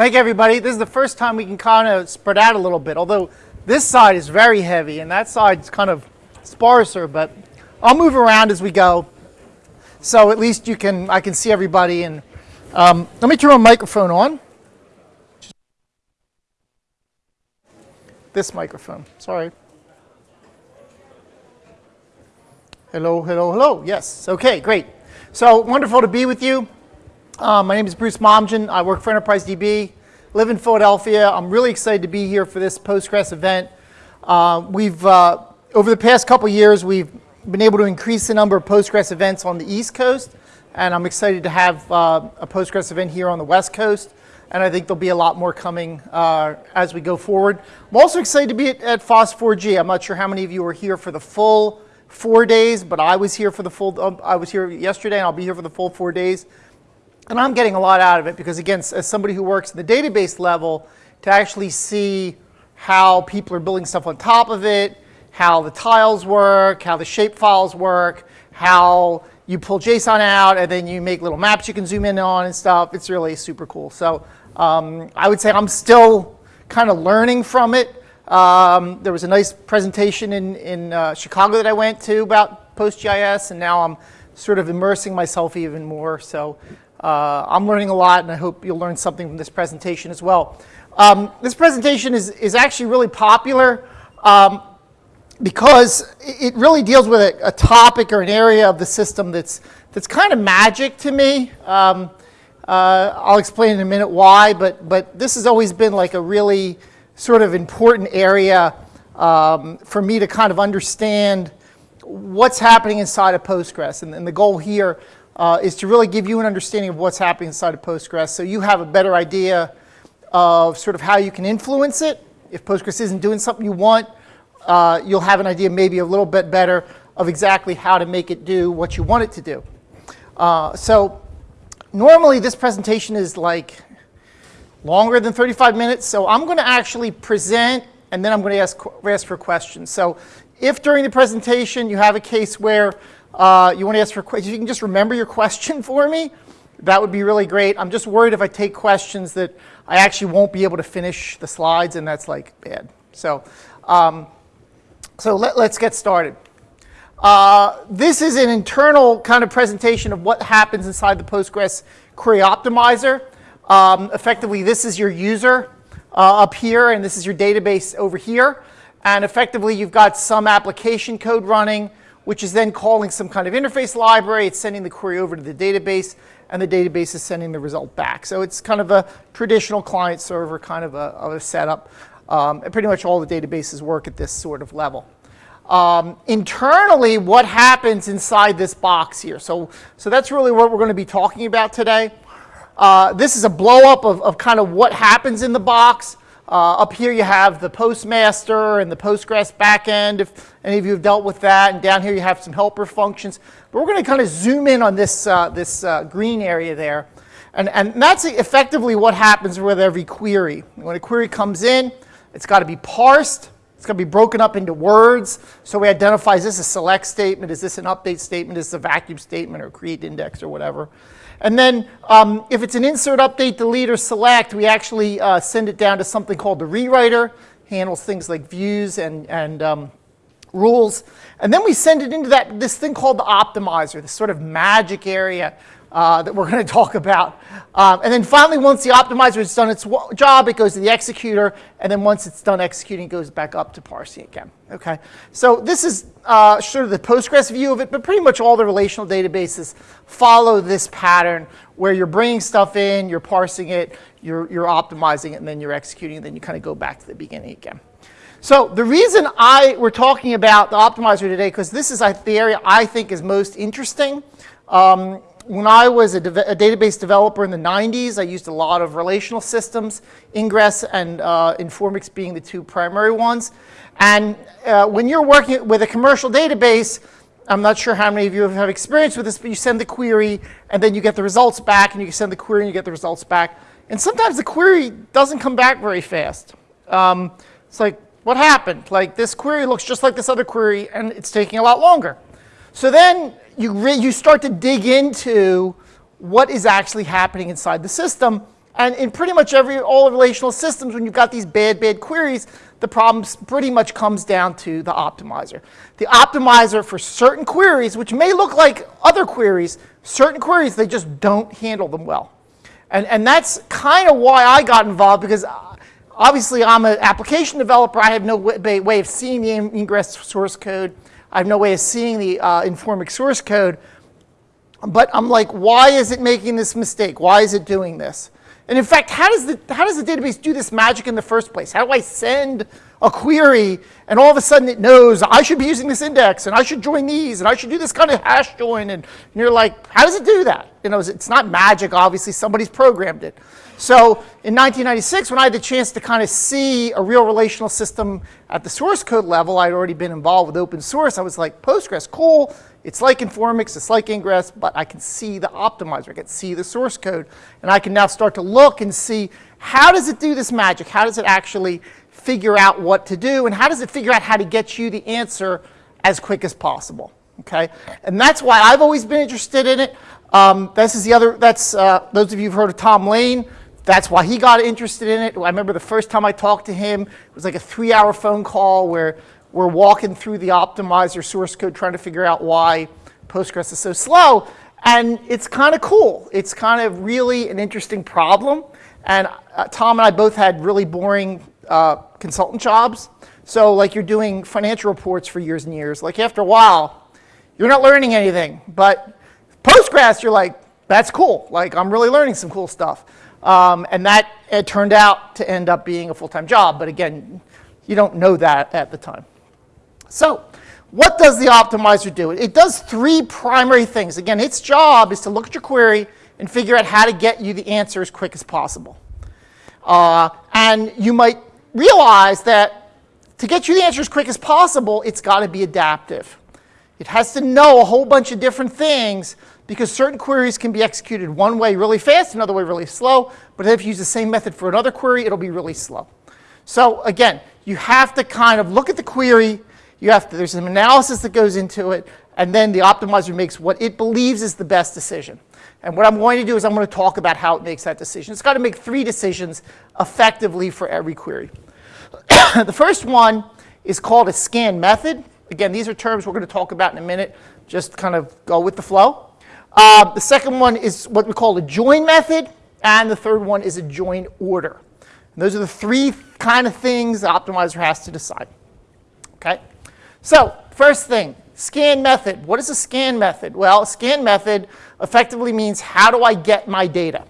Thank everybody. This is the first time we can kind of spread out a little bit, although this side is very heavy and that side's kind of sparser, but I'll move around as we go. So at least you can, I can see everybody. And um, let me turn my microphone on. This microphone, sorry. Hello, hello, hello. Yes, okay, great. So wonderful to be with you. Uh, my name is Bruce Momjian. I work for Enterprise DB, live in Philadelphia. I'm really excited to be here for this Postgres event. Uh, we've, uh, over the past couple years, we've been able to increase the number of Postgres events on the East Coast, and I'm excited to have uh, a Postgres event here on the West Coast, and I think there'll be a lot more coming uh, as we go forward. I'm also excited to be at, at FOSS4G. I'm not sure how many of you were here for the full four days, but I was here for the full, uh, I was here yesterday, and I'll be here for the full four days. And I'm getting a lot out of it because, again, as somebody who works in the database level, to actually see how people are building stuff on top of it, how the tiles work, how the shape files work, how you pull JSON out, and then you make little maps you can zoom in on and stuff. It's really super cool. So um, I would say I'm still kind of learning from it. Um, there was a nice presentation in, in uh, Chicago that I went to about PostGIS, and now I'm sort of immersing myself even more. So uh, I'm learning a lot, and I hope you'll learn something from this presentation as well. Um, this presentation is, is actually really popular um, because it really deals with a, a, topic or an area of the system that's, that's kind of magic to me. Um, uh, I'll explain in a minute why, but, but this has always been like a really sort of important area um, for me to kind of understand what's happening inside of Postgres. And, and the goal here uh, is to really give you an understanding of what's happening inside of Postgres so you have a better idea of sort of how you can influence it. If Postgres isn't doing something you want, uh, you'll have an idea maybe a little bit better of exactly how to make it do what you want it to do. Uh, so normally this presentation is like longer than 35 minutes, so I'm going to actually present and then I'm going to ask, ask for questions. So if during the presentation you have a case where uh, you want to ask for questions, you can just remember your question for me. That would be really great. I'm just worried if I take questions that I actually won't be able to finish the slides, and that's like bad. So, um, so let, us get started. Uh, this is an internal kind of presentation of what happens inside the Postgres Query Optimizer. Um, effectively, this is your user uh, up here, and this is your database over here. And effectively, you've got some application code running which is then calling some kind of interface library. It's sending the query over to the database, and the database is sending the result back. So it's kind of a traditional client server kind of a, of a setup. Um, and pretty much all the databases work at this sort of level. Um, internally, what happens inside this box here? So, so that's really what we're going to be talking about today. Uh, this is a blow up of, of kind of what happens in the box. Uh, up here you have the postmaster and the Postgres backend, if any of you have dealt with that. And down here you have some helper functions. But we're going to kind of zoom in on this, uh, this uh, green area there. And, and that's effectively what happens with every query. When a query comes in, it's got to be parsed. It's going to be broken up into words. So we identify, is this a select statement? Is this an update statement? Is this a vacuum statement or create index or whatever? And then um, if it's an insert, update, delete, or select, we actually uh, send it down to something called the rewriter, handles things like views and, and um, rules. And then we send it into that, this thing called the optimizer, this sort of magic area uh, that we're going to talk about. Um, and then finally, once the optimizer has done its job, it goes to the executor. And then once it's done executing, it goes back up to parsing again. Okay. So this is uh, sort of the Postgres view of it, but pretty much all the relational databases follow this pattern where you're bringing stuff in, you're parsing it, you're, you're optimizing it, and then you're executing, and then you kind of go back to the beginning again. So the reason I we're talking about the optimizer today, because this is the area I think is most interesting. Um, when I was a, a, database developer in the 90s, I used a lot of relational systems, Ingres and uh, Informix being the two primary ones. And uh, when you're working with a commercial database, I'm not sure how many of you have experience with this, but you send the query and then you get the results back, and you send the query and you get the results back. And sometimes the query doesn't come back very fast. Um, it's like, what happened? Like this query looks just like this other query, and it's taking a lot longer. So then you, you start to dig into what is actually happening inside the system, And in pretty much every, all relational systems, when you've got these bad, bad queries, the problem pretty much comes down to the optimizer. The optimizer for certain queries, which may look like other queries, certain queries, they just don't handle them well. And, and that's kind of why I got involved because uh, obviously I'm an application developer. I have no way, way of seeing the Ingres source code. I have no way of seeing the uh, Informix source code. But I'm like, why is it making this mistake? Why is it doing this? And in fact, how does, the, how does the database do this magic in the first place? How do I send a query and all of a sudden it knows I should be using this index and I should join these and I should do this kind of hash join and, and you're like, how does it do that? You know, it's not magic, obviously, somebody's programmed it. So in 1996, when I had the chance to kind of see a real relational system at the source code level, I'd already been involved with open source. I was like, Postgres, cool. It's like Informix, it's like Ingres, but I can see the optimizer, I can see the source code, and I can now start to look and see how does it do this magic? How does it actually figure out what to do, and how does it figure out how to get you the answer as quick as possible? Okay, and that's why I've always been interested in it. Um, this is the other. That's uh, those of you who've heard of Tom Lane. That's why he got interested in it. I remember the first time I talked to him, it was like a three-hour phone call where we're walking through the optimizer source code trying to figure out why Postgres is so slow. And it's kind of cool. It's kind of really an interesting problem. And uh, Tom and I both had really boring uh, consultant jobs. So like you're doing financial reports for years and years. Like after a while, you're not learning anything. But Postgres, you're like, that's cool. Like I'm really learning some cool stuff. Um, and that it turned out to end up being a full-time job. But again, you don't know that at the time. So what does the optimizer do? It does three primary things. Again, its job is to look at your query and figure out how to get you the answer as quick as possible. Uh, and you might realize that to get you the answer as quick as possible, it's got to be adaptive. It has to know a whole bunch of different things because certain queries can be executed one way really fast, another way really slow. But if you use the same method for another query, it'll be really slow. So again, you have to kind of look at the query, you have to, there's some analysis that goes into it, and then the optimizer makes what it believes is the best decision. And what I'm going to do is I'm going to talk about how it makes that decision. It's got to make three decisions effectively for every query. the first one is called a scan method. Again, these are terms we're going to talk about in a minute. Just kind of go with the flow. Uh, the second one is what we call a join method. And the third one is a join order. And those are the three kind of things the optimizer has to decide. Okay? So first thing, scan method. What is a scan method? Well, a scan method effectively means how do I get my data?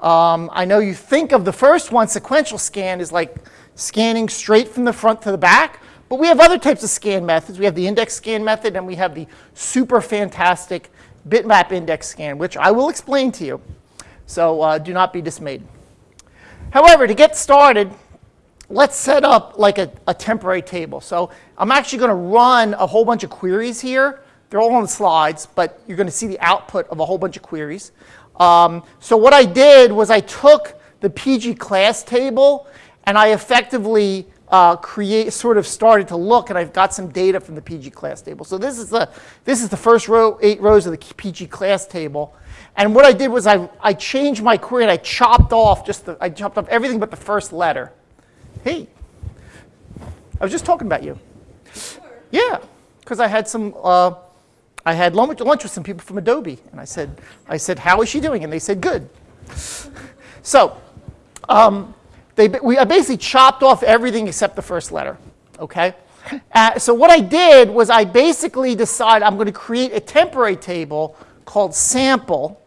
Um, I know you think of the first one, sequential scan, is like scanning straight from the front to the back. But we have other types of scan methods. We have the index scan method, and we have the super fantastic bitmap index scan, which I will explain to you. So uh, do not be dismayed. However, to get started, let's set up like a, a temporary table. So I'm actually going to run a whole bunch of queries here. They're all on the slides, but you're going to see the output of a whole bunch of queries. Um, so what I did was I took the PG class table and I effectively uh, create, sort of started to look, and I've got some data from the PG class table. So this is the, this is the first row, eight rows of the PG class table. And what I did was I, I changed my query and I chopped off just the, I chopped off everything but the first letter. Hey, I was just talking about you. Yeah, because I had some, uh, I had lunch, lunch with some people from Adobe, and I said, I said, how is she doing? And they said, good. so, um, they, we, I basically chopped off everything except the first letter, okay? Uh, so what I did was I basically decided I'm going to create a temporary table called sample,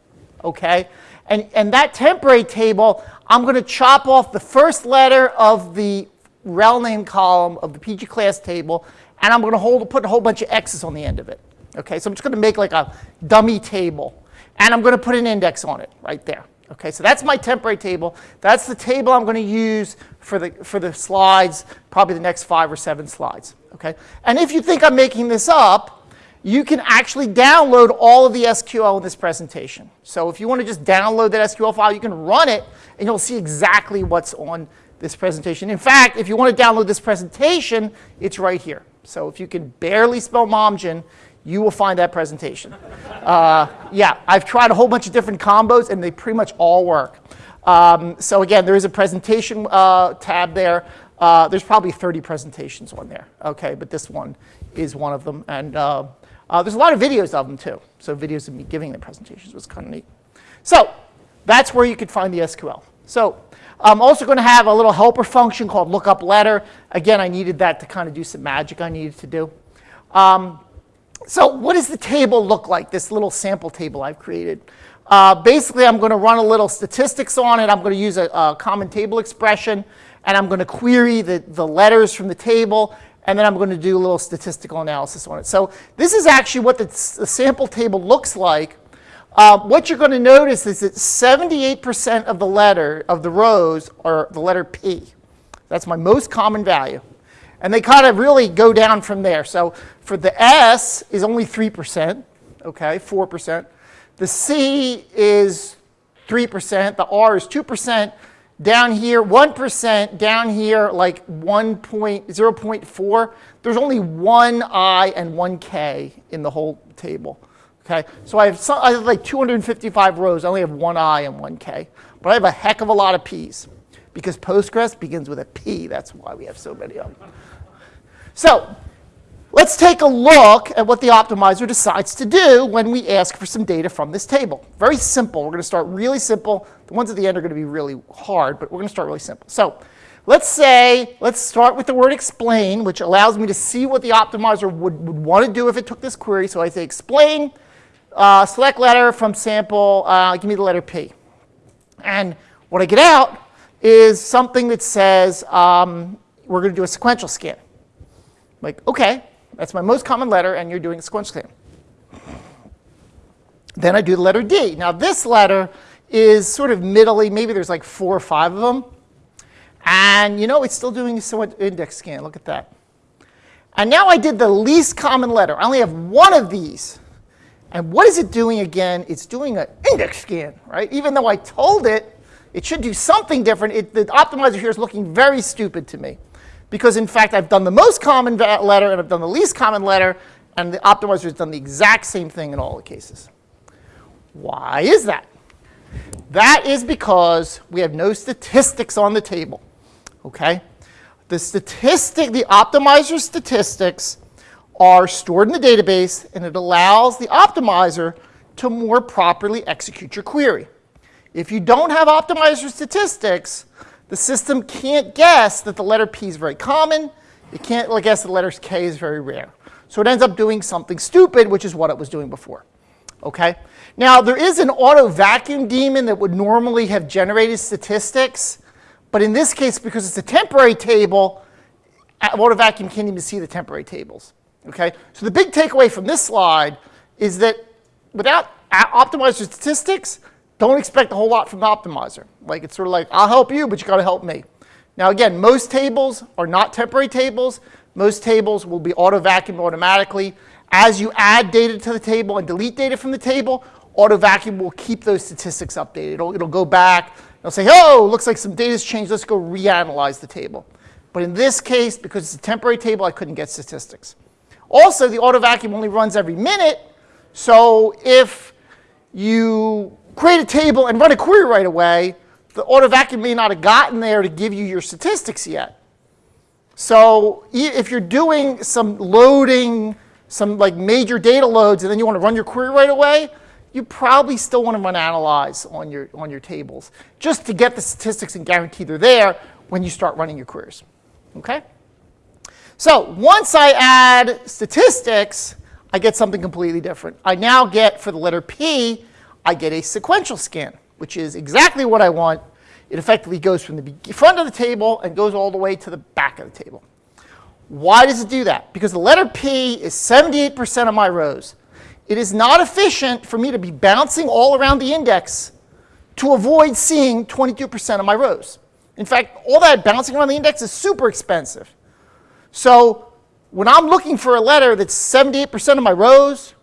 okay? And, and that temporary table, I'm going to chop off the first letter of the rel name column of the PG class table, and I'm going to hold, put a whole bunch of X's on the end of it. Okay, so I'm just going to make like a dummy table, and I'm going to put an index on it right there. Okay, so that's my temporary table. That's the table I'm going to use for the, for the slides, probably the next five or seven slides. Okay, and if you think I'm making this up, you can actually download all of the SQL in this presentation. So if you want to just download that SQL file, you can run it, and you'll see exactly what's on this presentation. In fact, if you want to download this presentation, it's right here. So if you can barely spell Momjian, you will find that presentation. Uh, yeah, I've tried a whole bunch of different combos, and they pretty much all work. Um, so again, there is a presentation uh, tab there. Uh, there's probably 30 presentations on there, okay, but this one is one of them. And uh, uh, there's a lot of videos of them too. So videos of me giving the presentations was kind of neat. So that's where you could find the SQL. So I'm also going to have a little helper function called lookup letter. Again, I needed that to kind of do some magic I needed to do. Um, so what does the table look like, this little sample table I've created? Uh, basically, I'm going to run a little statistics on it. I'm going to use a, a common table expression, and I'm going to query the, the letters from the table, and then I'm going to do a little statistical analysis on it. So this is actually what the, the sample table looks like. Uh, what you're going to notice is that 78% of the letter of the rows are the letter P. That's my most common value. And they kind of really go down from there. So for the S is only 3%, okay, 4%. The C is 3%. The R is 2%. Down here, 1%. Down here, like 1 point, 0 0.4. There's only one I and one K in the whole table. Okay, so I have, some, I have like 255 rows. I only have one I and one K. But I have a heck of a lot of P's because Postgres begins with a P. That's why we have so many of them. So let's take a look at what the optimizer decides to do when we ask for some data from this table. Very simple. We're going to start really simple. The ones at the end are going to be really hard, but we're going to start really simple. So let's say, let's start with the word explain, which allows me to see what the optimizer would, would want to do if it took this query. So I say explain, uh, select letter from sample, uh, give me the letter P. And what I get out is something that says um, we're going to do a sequential scan. Like, okay, that's my most common letter, and you're doing a sequential scan. Then I do the letter D. Now this letter is sort of middly, maybe there's like four or five of them. And you know, it's still doing a index scan, look at that. And now I did the least common letter. I only have one of these. And what is it doing again? It's doing an index scan, right? Even though I told it it should do something different, it, the optimizer here is looking very stupid to me because in fact I've done the most common letter and I've done the least common letter and the optimizer has done the exact same thing in all the cases. Why is that? That is because we have no statistics on the table, okay? The statistic, the optimizer statistics are stored in the database and it allows the optimizer to more properly execute your query. If you don't have optimizer statistics, the system can't guess that the letter P is very common. It can't guess the letter K is very rare. So it ends up doing something stupid, which is what it was doing before. Okay? Now, there is an auto vacuum daemon that would normally have generated statistics. But in this case, because it's a temporary table, auto vacuum can't even see the temporary tables. Okay? So the big takeaway from this slide is that without optimizer statistics, don't expect a whole lot from the optimizer. Like it's sort of like, I'll help you, but you got to help me. Now again, most tables are not temporary tables. Most tables will be auto vacuumed automatically. As you add data to the table and delete data from the table, auto vacuum will keep those statistics updated. It'll, it'll go back, it'll say, oh, looks like some data's changed, let's go reanalyze the table. But in this case, because it's a temporary table, I couldn't get statistics. Also, the auto vacuum only runs every minute, so if you create a table and run a query right away, the auto vacuum may not have gotten there to give you your statistics yet. So if you're doing some loading, some like major data loads, and then you want to run your query right away, you probably still want to run analyze on your, on your tables just to get the statistics and guarantee they're there when you start running your queries. Okay? So once I add statistics, I get something completely different. I now get, for the letter P, I get a sequential scan, which is exactly what I want. It effectively goes from the front of the table and goes all the way to the back of the table. Why does it do that? Because the letter P is 78% of my rows. It is not efficient for me to be bouncing all around the index to avoid seeing 22% of my rows. In fact, all that bouncing around the index is super expensive. So when I'm looking for a letter that's 78% of my rows,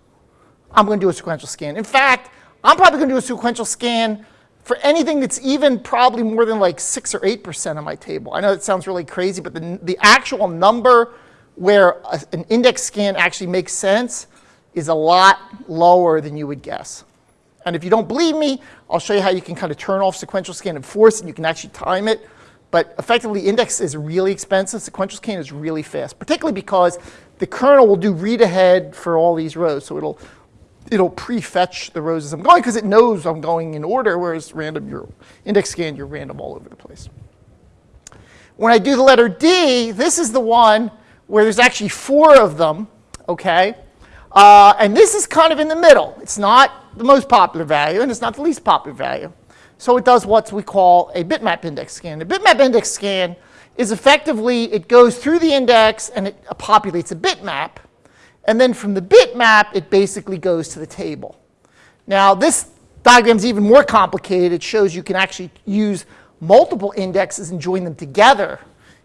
I'm going to do a sequential scan. In fact, I'm probably going to do a sequential scan for anything that's even probably more than like 6 or 8% of my table. I know it sounds really crazy, but the, the actual number where a, an index scan actually makes sense is a lot lower than you would guess. And if you don't believe me, I'll show you how you can kind of turn off sequential scan and force, and you can actually time it. But effectively, index is really expensive. Sequential scan is really fast, particularly because the kernel will do read ahead for all these rows. So it'll, it'll prefetch the rows as I'm going because it knows I'm going in order, whereas random, your index scan, you're random all over the place. When I do the letter D, this is the one where there's actually four of them, okay? Uh, and this is kind of in the middle. It's not the most popular value, and it's not the least popular value. So it does what we call a bitmap index scan. A bitmap index scan is effectively, it goes through the index and it populates a bitmap. And then from the bitmap, it basically goes to the table. Now, this diagram is even more complicated. It shows you can actually use multiple indexes and join them together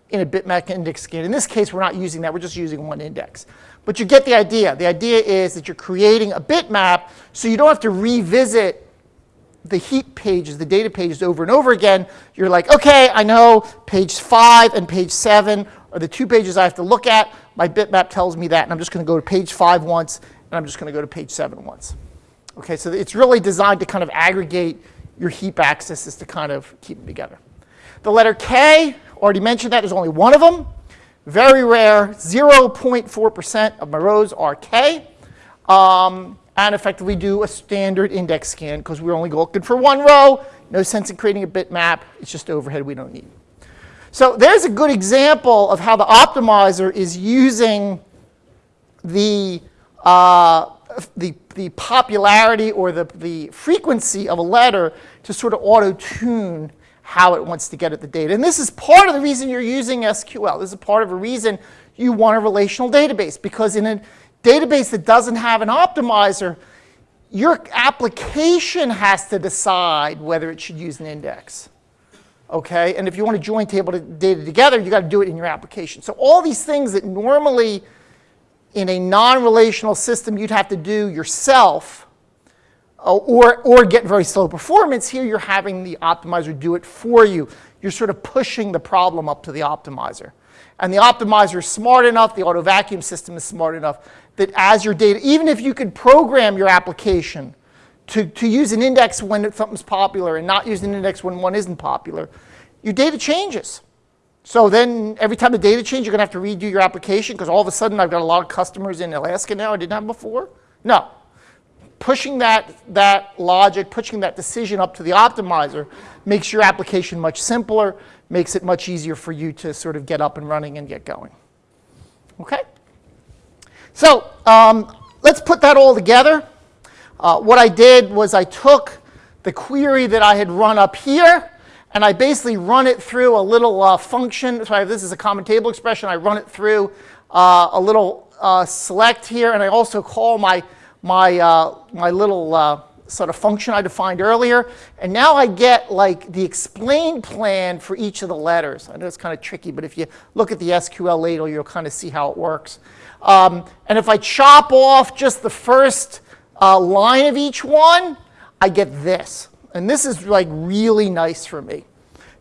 in a bitmap index scan. In this case, we're not using that. We're just using one index. But you get the idea. The idea is that you're creating a bitmap so you don't have to revisit the heap pages, the data pages over and over again, you're like, okay, I know page five and page seven are the two pages I have to look at. My bitmap tells me that, and I'm just going to go to page five once, and I'm just going to go to page seven once. Okay, so it's really designed to kind of aggregate your heap accesses to kind of keep them together. The letter K, already mentioned that, there's only one of them. Very rare, 0.4% of my rows are K. Um, and effectively do a standard index scan because we're only looking for one row. No sense in creating a bitmap. It's just overhead we don't need. So there's a good example of how the optimizer is using the, uh, the, the popularity or the, the frequency of a letter to sort of auto-tune how it wants to get at the data. And this is part of the reason you're using SQL. This is part of a reason you want a relational database because in a database that doesn't have an optimizer, your application has to decide whether it should use an index. Okay, and if you want to join table data together, you got to do it in your application. So all these things that normally in a non-relational system you'd have to do yourself uh, or, or get very slow performance, here you're having the optimizer do it for you. You're sort of pushing the problem up to the optimizer. And the optimizer is smart enough, the auto vacuum system is smart enough that as your data, even if you could program your application to, to use an index when something's popular and not use an index when one isn't popular, your data changes. So then every time the data changes, you're going to have to redo your application because all of a sudden I've got a lot of customers in Alaska now I didn't have before. No. Pushing that, that logic, pushing that decision up to the optimizer makes your application much simpler, makes it much easier for you to sort of get up and running and get going. Okay? So um, let's put that all together. Uh, what I did was I took the query that I had run up here, and I basically run it through a little uh, function. So this is a common table expression. I run it through uh, a little uh, select here, and I also call my, my, uh, my little uh, sort of function I defined earlier. And now I get like the explain plan for each of the letters. I know it's kind of tricky, but if you look at the SQL ladle, you'll kind of see how it works. Um, and if I chop off just the first uh, line of each one, I get this. And this is like really nice for me.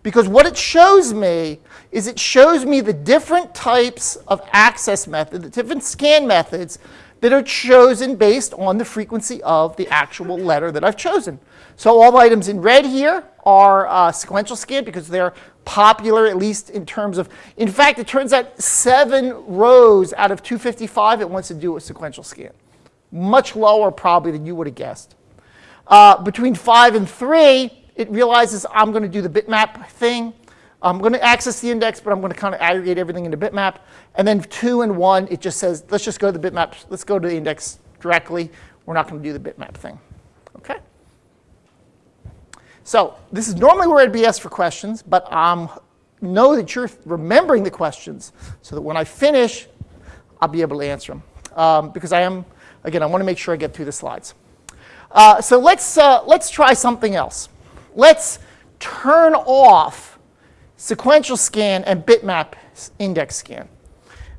Because what it shows me is it shows me the different types of access methods, the different scan methods that are chosen based on the frequency of the actual letter that I've chosen. So all the items in red here are uh, sequential scan because they're popular, at least in terms of, in fact, it turns out seven rows out of 255 it wants to do a sequential scan. Much lower probably than you would have guessed. Uh, between five and three, it realizes I'm going to do the bitmap thing. I'm going to access the index, but I'm going to kind of aggregate everything into bitmap. And then two and one, it just says, let's just go to the bitmap. Let's go to the index directly. We're not going to do the bitmap thing. Okay? So this is normally where I'd be asked for questions, but um, know that you're remembering the questions so that when I finish, I'll be able to answer them. Um, because I am, again, I want to make sure I get through the slides. Uh, so let's, uh, let's try something else. Let's turn off sequential scan, and bitmap index scan.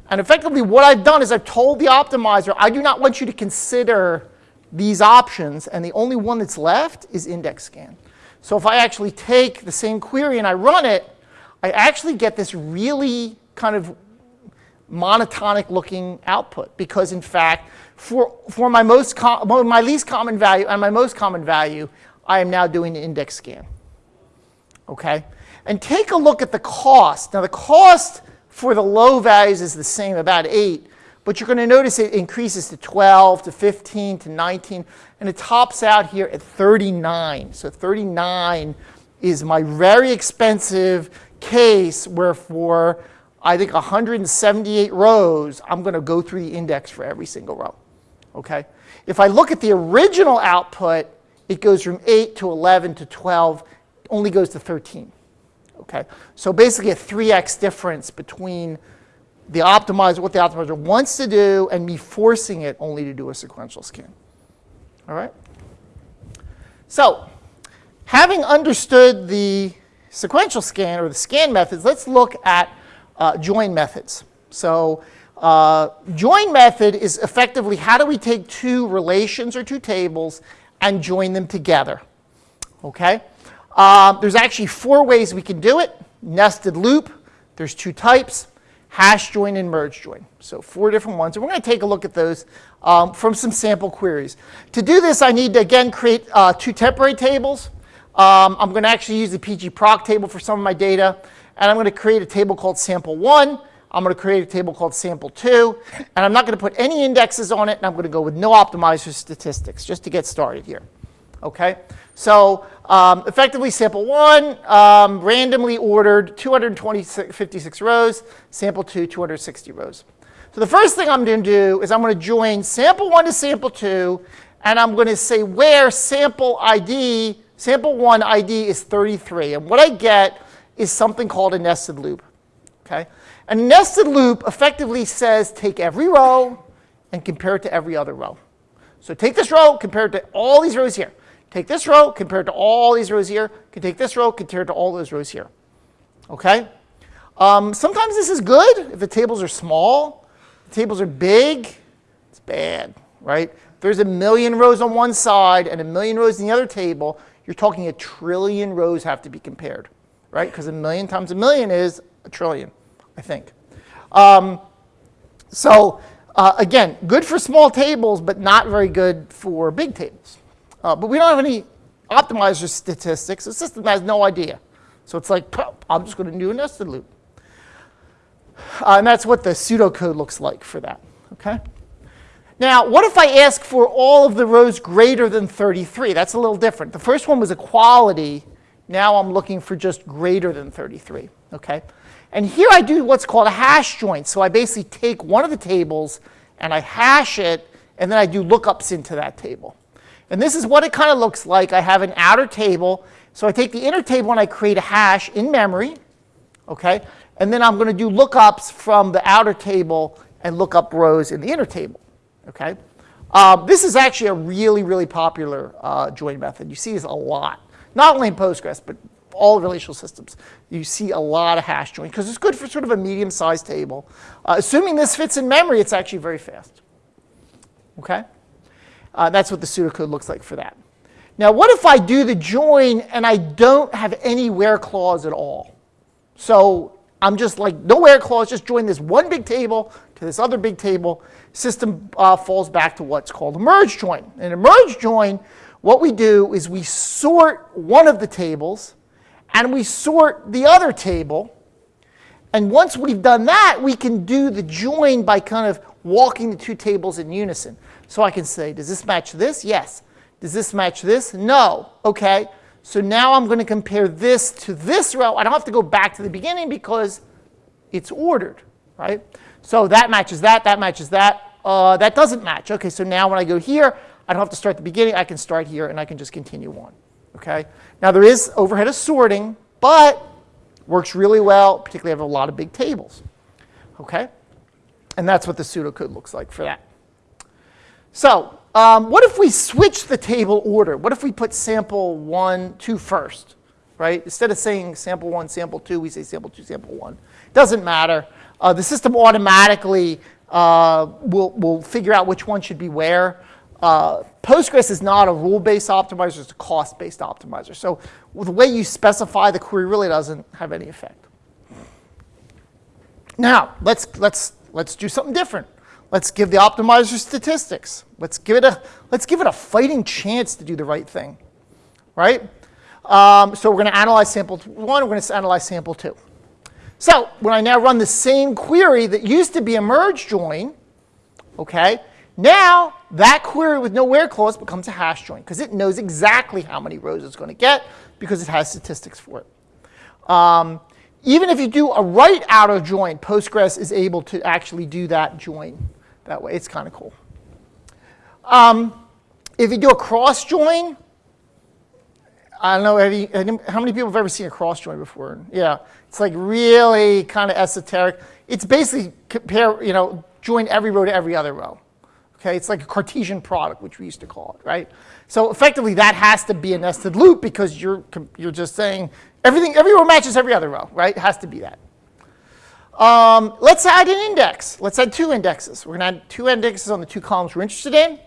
And effectively what I've done is I've told the optimizer, I do not want you to consider these options, and the only one that's left is index scan. So if I actually take the same query and I run it, I actually get this really kind of monotonic looking output because in fact, for, for my, most my least common value and my most common value, I am now doing the index scan. Okay? And take a look at the cost. Now the cost for the low values is the same, about 8, but you're going to notice it increases to 12, to 15, to 19, and it tops out here at 39. So 39 is my very expensive case where for, I think, 178 rows, I'm going to go through the index for every single row. Okay? If I look at the original output, it goes from 8 to 11 to 12, only goes to 13. Okay? So basically a 3x difference between the optimizer, what the optimizer wants to do, and me forcing it only to do a sequential scan. All right? So having understood the sequential scan or the scan methods, let's look at uh, join methods. So uh, join method is effectively how do we take two relations or two tables and join them together. Okay? Um, there's actually four ways we can do it. Nested loop, there's two types, hash join and merge join. So four different ones. And we're going to take a look at those um, from some sample queries. To do this, I need to, again, create uh, two temporary tables. Um, I'm going to actually use the pgproc table for some of my data. And I'm going to create a table called sample1. I'm going to create a table called sample2. And I'm not going to put any indexes on it. And I'm going to go with no optimizer statistics just to get started here. Okay? So um, effectively sample one, um, randomly ordered 256 rows, sample two, 260 rows. So the first thing I'm going to do is I'm going to join sample one to sample two, and I'm going to say where sample ID, sample one ID is 33. And what I get is something called a nested loop. Okay? A nested loop effectively says take every row and compare it to every other row. So take this row, compare it to all these rows here. Take this row compare it to all these rows here. Can take this row compare it to all those rows here. Okay? Um, sometimes this is good if the tables are small. The tables are big, it's bad, right? If there's a million rows on one side and a million rows in the other table, you're talking a trillion rows have to be compared, right? Because a million times a million is a trillion, I think. Um, so uh, again, good for small tables, but not very good for big tables. Uh, but we don't have any optimizer statistics. The system has no idea. So it's like, I'm just going to do a nested loop. Uh, and that's what the pseudocode looks like for that. Okay. Now, what if I ask for all of the rows greater than 33? That's a little different. The first one was equality. Now I'm looking for just greater than 33. Okay. And here I do what's called a hash join. So I basically take one of the tables and I hash it, and then I do lookups into that table. And this is what it kind of looks like. I have an outer table. So I take the inner table and I create a hash in memory. Okay? And then I'm going to do lookups from the outer table and look up rows in the inner table. Okay? Uh, this is actually a really, really popular uh, join method. You see this a lot. Not only in Postgres, but all relational systems. You see a lot of hash join because it's good for sort of a medium-sized table. Uh, assuming this fits in memory, it's actually very fast. Okay? Uh, that's what the pseudocode looks like for that. Now, what if I do the join and I don't have any where clause at all? So I'm just like, no where clause, just join this one big table to this other big table. System uh, falls back to what's called a merge join. And a merge join, what we do is we sort one of the tables and we sort the other table. And once we've done that, we can do the join by kind of walking the two tables in unison. So I can say, does this match this? Yes. Does this match this? No. Okay. So now I'm going to compare this to this row. I don't have to go back to the beginning because it's ordered, right? So that matches that, that matches that. Uh, that doesn't match. Okay, so now when I go here, I don't have to start at the beginning. I can start here and I can just continue on. Okay. Now there is overhead of sorting, but works really well, particularly if I have a lot of big tables. Okay. And that's what the pseudocode looks like for that. So um, what if we switch the table order? What if we put sample one, two first, right? Instead of saying sample one, sample two, we say sample two, sample one. Doesn't matter. Uh, the system automatically uh, will, will figure out which one should be where. Uh, Postgres is not a rule-based optimizer, it's a cost-based optimizer. So the way you specify the query really doesn't have any effect. Now, let's, let's let's do something different. Let's give the optimizer statistics. Let's give it a, let's give it a fighting chance to do the right thing, right? Um, so we're going to analyze sample one, we're going to analyze sample two. So when I now run the same query that used to be a merge join, okay, now that query with no where clause becomes a hash join because it knows exactly how many rows it's going to get because it has statistics for it. Um, even if you do a right outer join, Postgres is able to actually do that join that way. It's kind of cool. Um, if you do a cross join, I don't know, you, how many people have ever seen a cross join before? Yeah, it's like really kind of esoteric. It's basically compare, you know, join every row to every other row. Okay, it's like a Cartesian product, which we used to call it, right? So effectively, that has to be a nested loop because you're you're just saying everything, every row matches every other row, right? It has to be that. Um, let's add an index. Let's add two indexes. We're going to add two indexes on the two columns we're interested in.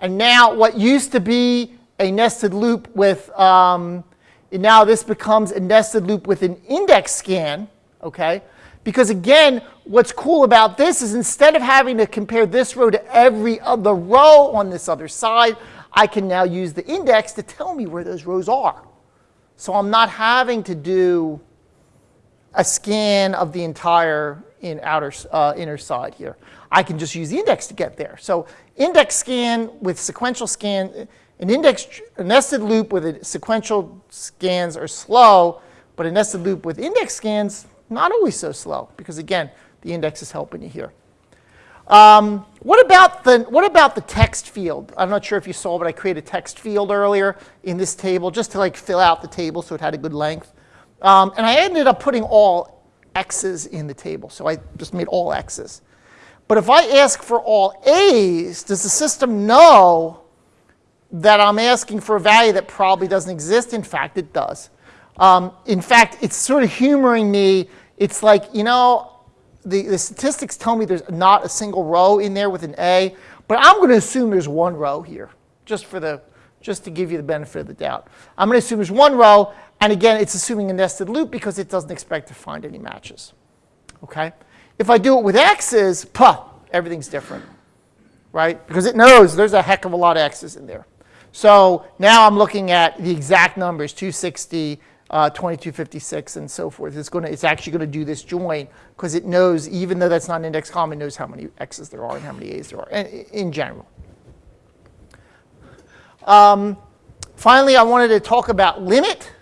And now what used to be a nested loop with, um, now this becomes a nested loop with an index scan, okay? Because again, what's cool about this is instead of having to compare this row to every other row on this other side, I can now use the index to tell me where those rows are. So I'm not having to do a scan of the entire in outer, uh, inner side here. I can just use the index to get there. So index scan with sequential scan, an index a nested loop with a sequential scans are slow, but a nested loop with index scans, not always so slow, because again, the index is helping you here. Um, what about the what about the text field? I'm not sure if you saw, but I created a text field earlier in this table just to like fill out the table so it had a good length. Um, and I ended up putting all x's in the table. So I just made all x's. But if I ask for all a's, does the system know that I'm asking for a value that probably doesn't exist? In fact, it does. Um, in fact, it's sort of humoring me. It's like, you know, the, the statistics tell me there's not a single row in there with an A, but I'm going to assume there's one row here, just for the just to give you the benefit of the doubt. I'm going to assume there's one row, and again, it's assuming a nested loop because it doesn't expect to find any matches. Okay? If I do it with x's, puh, everything's different, right? Because it knows there's a heck of a lot of x's in there. So now I'm looking at the exact numbers, 260, uh, 2256, and so forth. It's, going to, it's actually going to do this join because it knows, even though that's not an index column, it knows how many x's there are and how many a's there are in, in general. Um, finally, I wanted to talk about limit.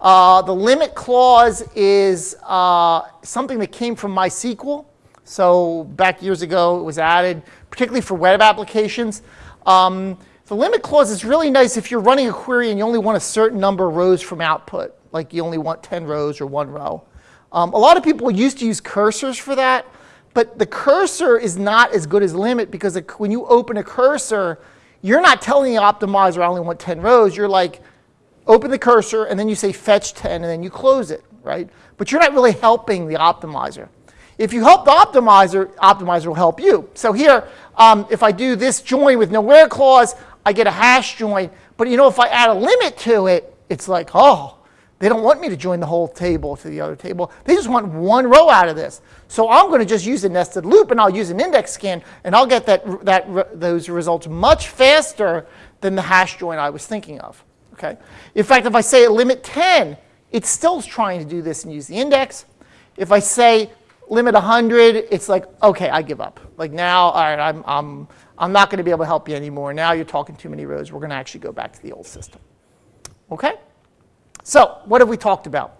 Uh, the limit clause is uh, something that came from MySQL. So back years ago, it was added, particularly for web applications. Um, the limit clause is really nice if you're running a query and you only want a certain number of rows from output, like you only want 10 rows or one row. Um, a lot of people used to use cursors for that, but the cursor is not as good as limit because when you open a cursor, you're not telling the optimizer I only want 10 rows. You're like, open the cursor, and then you say fetch 10, and then you close it, right? But you're not really helping the optimizer. If you help the optimizer, optimizer will help you. So here, um, if I do this join with no where clause, I get a hash join. But you know, if I add a limit to it, it's like, oh, they don't want me to join the whole table to the other table. They just want one row out of this. So I'm going to just use a nested loop, and I'll use an index scan, and I'll get that, that, those results much faster than the hash join I was thinking of. Okay? In fact, if I say limit 10, it's still trying to do this and use the index. If I say limit 100, it's like, okay, I give up. Like now, all right, I'm, I'm, I'm not going to be able to help you anymore. Now you're talking too many rows. We're going to actually go back to the old system. Okay? So what have we talked about?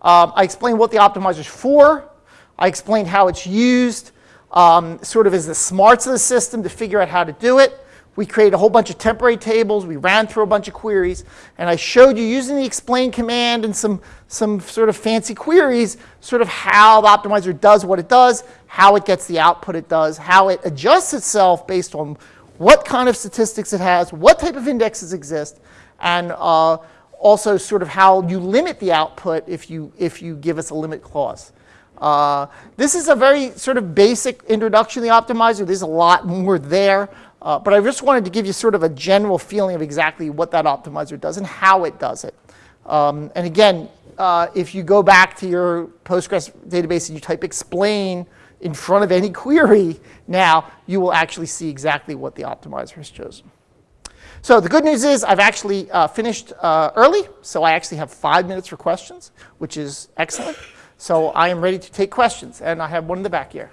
Um, I explained what the optimizer is for. I explained how it's used um, sort of as the smarts of the system to figure out how to do it. We created a whole bunch of temporary tables. We ran through a bunch of queries. And I showed you using the explain command and some, some sort of fancy queries, sort of how the optimizer does what it does, how it gets the output it does, how it adjusts itself based on what kind of statistics it has, what type of indexes exist, and uh, also sort of how you limit the output if you, if you give us a limit clause. Uh, this is a very sort of basic introduction to the optimizer. There's a lot more there. Uh, but I just wanted to give you sort of a general feeling of exactly what that optimizer does and how it does it. Um, and again, uh, if you go back to your Postgres database and you type explain in front of any query, now you will actually see exactly what the optimizer has chosen. So the good news is I've actually uh, finished uh, early, so I actually have five minutes for questions, which is excellent. So I am ready to take questions, and I have one in the back here.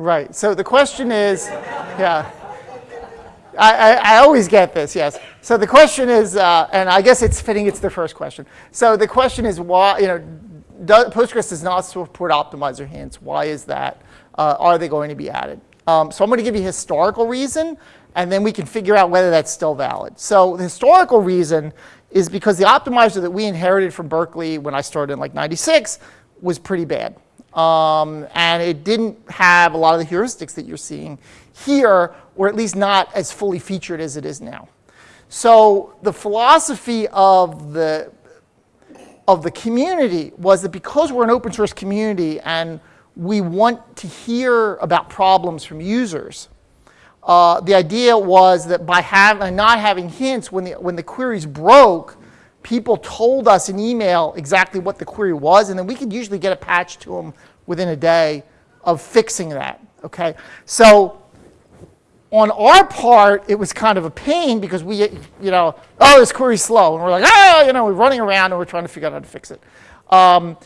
Right. So the question is, yeah. I, I, I, always get this, yes. So the question is, uh, and I guess it's fitting it's the first question. So the question is why, you know, does, Postgres does not support optimizer hints. Why is that? Uh, are they going to be added? Um, so I'm going to give you a historical reason, and then we can figure out whether that's still valid. So the historical reason is because the optimizer that we inherited from Berkeley when I started in like 96 was pretty bad. Um, and it didn't have a lot of the heuristics that you're seeing here, or at least not as fully featured as it is now. So the philosophy of the, of the community was that because we're an open source community and we want to hear about problems from users, uh, the idea was that by have, not having hints when the, when the queries broke, people told us in email exactly what the query was, and then we could usually get a patch to them within a day of fixing that, okay? So on our part, it was kind of a pain because we, you know, oh, this query's slow. And we're like, oh, you know, we're running around and we're trying to figure out how to fix it. Um,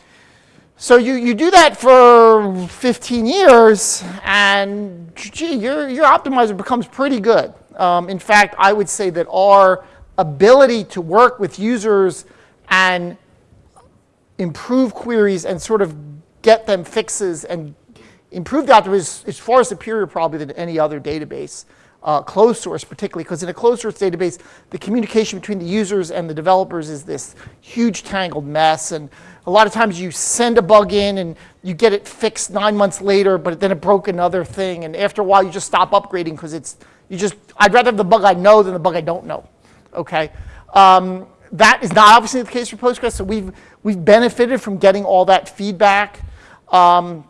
so you, you do that for 15 years, and gee, your, your optimizer becomes pretty good. Um, in fact, I would say that our ability to work with users and improve queries and sort of get them fixes and improve that is, is far superior probably than any other database. Uh, closed source particularly, because in a closed source database, the communication between the users and the developers is this huge tangled mess. And a lot of times you send a bug in and you get it fixed nine months later, but then it broke another thing. And after a while, you just stop upgrading because it's, you just, I'd rather have the bug I know than the bug I don't know okay? Um, that is not obviously the case for Postgres, so we've, we've benefited from getting all that feedback. Um,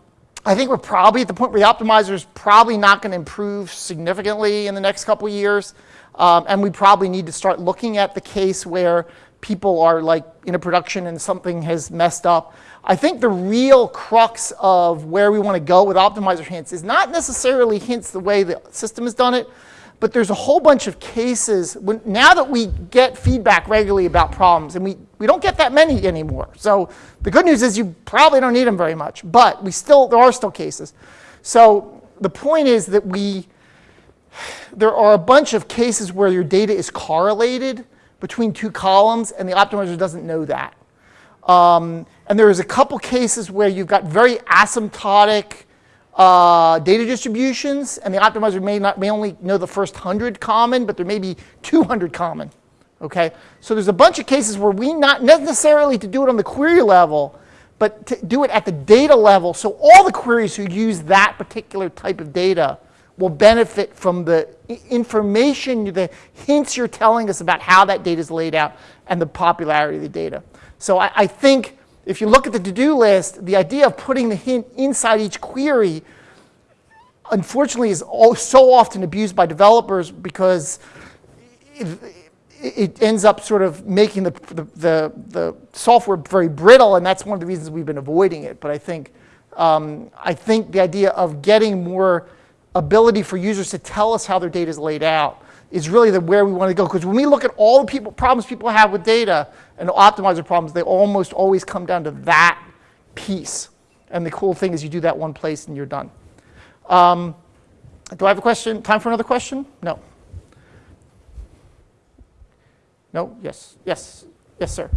I think we're probably at the point where the optimizer is probably not going to improve significantly in the next couple years. Um, and we probably need to start looking at the case where people are like in a production and something has messed up. I think the real crux of where we want to go with optimizer hints is not necessarily hints the way the system has done it, but there's a whole bunch of cases, when, now that we get feedback regularly about problems, and we, we don't get that many anymore. So the good news is you probably don't need them very much, but we still, there are still cases. So the point is that we, there are a bunch of cases where your data is correlated between two columns, and the optimizer doesn't know that. Um, and there is a couple cases where you've got very asymptotic uh, data distributions, and the optimizer may, not, may only know the first 100 common, but there may be 200 common. Okay? So there's a bunch of cases where we not necessarily to do it on the query level, but to do it at the data level, so all the queries who use that particular type of data will benefit from the information, the hints you're telling us about how that data is laid out and the popularity of the data. So I, I think if you look at the to-do list, the idea of putting the hint inside each query, unfortunately, is so often abused by developers because it, it ends up sort of making the, the, the, the, software very brittle, and that's one of the reasons we've been avoiding it. But I think, um, I think the idea of getting more ability for users to tell us how their data is laid out is really the where we want to go. Because when we look at all the people, problems people have with data and optimizer problems, they almost always come down to that piece. And the cool thing is you do that one place and you're done. Um, do I have a question? Time for another question? No. No? Yes. Yes. Yes, sir.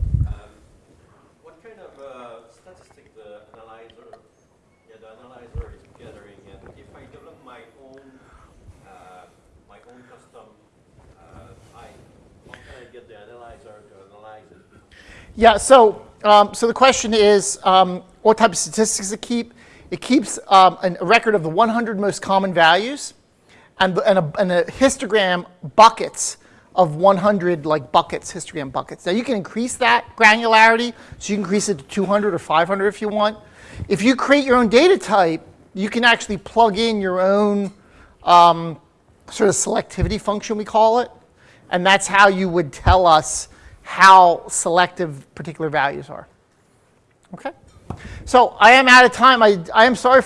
Yeah, so, um, so the question is, um, what type of statistics it keep? It keeps um, an- a record of the 100 most common values and, and, a, and a histogram buckets of 100 like buckets, histogram buckets. Now you can increase that granularity, so you can increase it to 200 or 500 if you want. If you create your own data type, you can actually plug in your own um, sort of selectivity function, we call it, and that's how you would tell us how selective particular values are. Okay? So I am out of time. I, I am sorry for